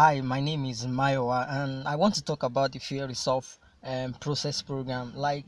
Hi, my name is Mayowa, and I want to talk about the Fear Resolve um, process program. Like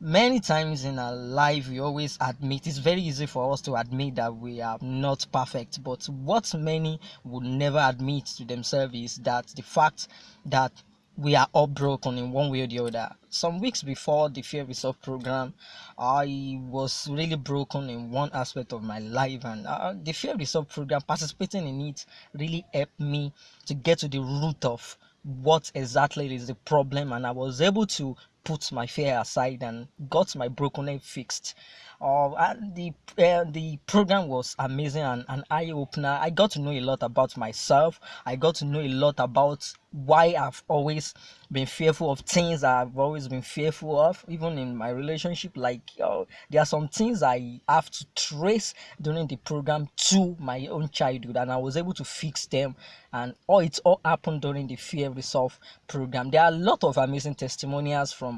many times in our life, we always admit it's very easy for us to admit that we are not perfect, but what many would never admit to themselves is that the fact that we are all broken in one way or the other. Some weeks before the Fear Resolve program, I was really broken in one aspect of my life, and uh, the Fear Resolve program, participating in it, really helped me to get to the root of what exactly is the problem, and I was able to put my fear aside and got my broken leg fixed. Uh, the uh, the program was amazing and an eye opener. I got to know a lot about myself. I got to know a lot about why I've always been fearful of things I've always been fearful of, even in my relationship. Like uh, there are some things I have to trace during the program to my own childhood, and I was able to fix them. And all it all happened during the Fear Resolve program. There are a lot of amazing testimonials from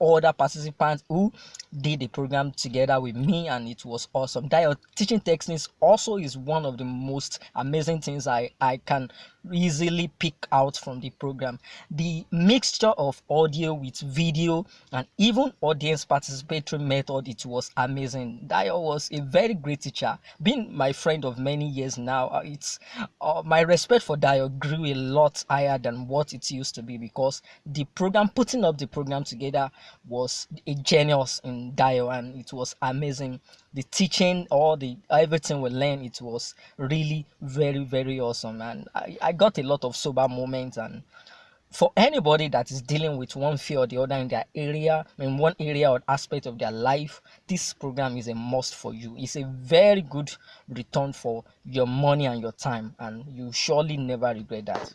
other participants who did the program together with me and it was awesome. That teaching techniques also is one of the most amazing things i i can easily pick out from the program. The mixture of audio with video and even audience participatory method it was amazing. Dio was a very great teacher being my friend of many years now. Uh, it's uh, my respect for Dio grew a lot higher than what it used to be because the program putting up the program together was a genius in Dio and it was amazing. The teaching, all the everything we learned, it was really very very awesome. And I, I got a lot of sober moments and for anybody that is dealing with one fear or the other in their area in one area or aspect of their life this program is a must for you. It's a very good return for your money and your time and you surely never regret that